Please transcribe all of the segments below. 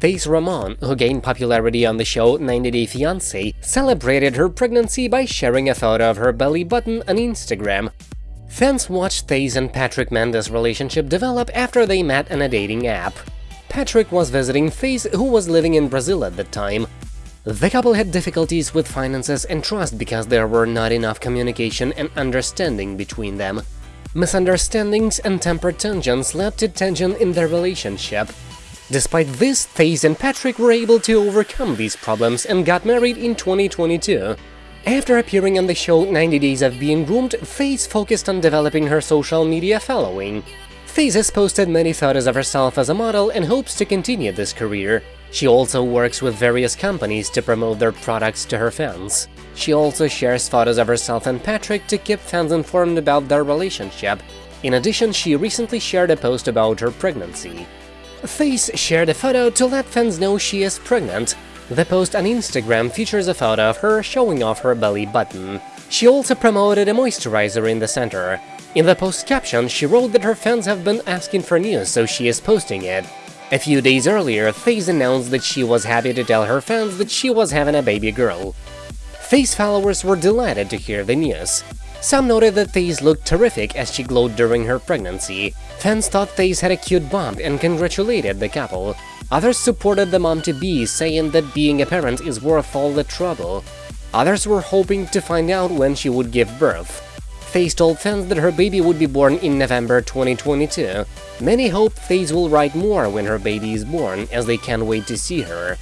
Faith Ramone, who gained popularity on the show 90 Day Fiancé, celebrated her pregnancy by sharing a photo of her belly button on Instagram. Fans watched Faith and Patrick Mendes' relationship develop after they met on a dating app. Patrick was visiting Faith, who was living in Brazil at the time. The couple had difficulties with finances and trust because there were not enough communication and understanding between them. Misunderstandings and temper tantrums led to tension in their relationship. Despite this, Faith and Patrick were able to overcome these problems and got married in 2022. After appearing on the show 90 Days of Being Groomed, Faith focused on developing her social media following. Faith has posted many photos of herself as a model and hopes to continue this career. She also works with various companies to promote their products to her fans. She also shares photos of herself and Patrick to keep fans informed about their relationship. In addition, she recently shared a post about her pregnancy. Faith shared a photo to let fans know she is pregnant. The post on Instagram features a photo of her showing off her belly button. She also promoted a moisturizer in the center. In the post caption, she wrote that her fans have been asking for news, so she is posting it. A few days earlier, Faith announced that she was happy to tell her fans that she was having a baby girl. Faith followers were delighted to hear the news. Some noted that Faith looked terrific as she glowed during her pregnancy. Fans thought Faith had a cute bump and congratulated the couple. Others supported the mom-to-be, saying that being a parent is worth all the trouble. Others were hoping to find out when she would give birth. Faith told fans that her baby would be born in November 2022. Many hope Faith will write more when her baby is born, as they can't wait to see her.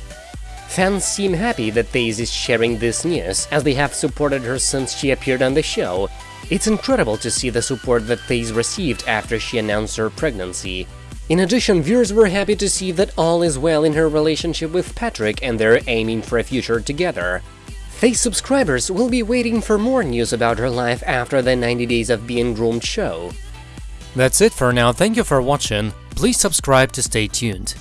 Fans seem happy that Faith is sharing this news, as they have supported her since she appeared on the show. It's incredible to see the support that Faith received after she announced her pregnancy. In addition, viewers were happy to see that all is well in her relationship with Patrick and they're aiming for a future together. Faith subscribers will be waiting for more news about her life after the 90 Days of Being Groomed show. That's it for now, thank you for watching, please subscribe to stay tuned.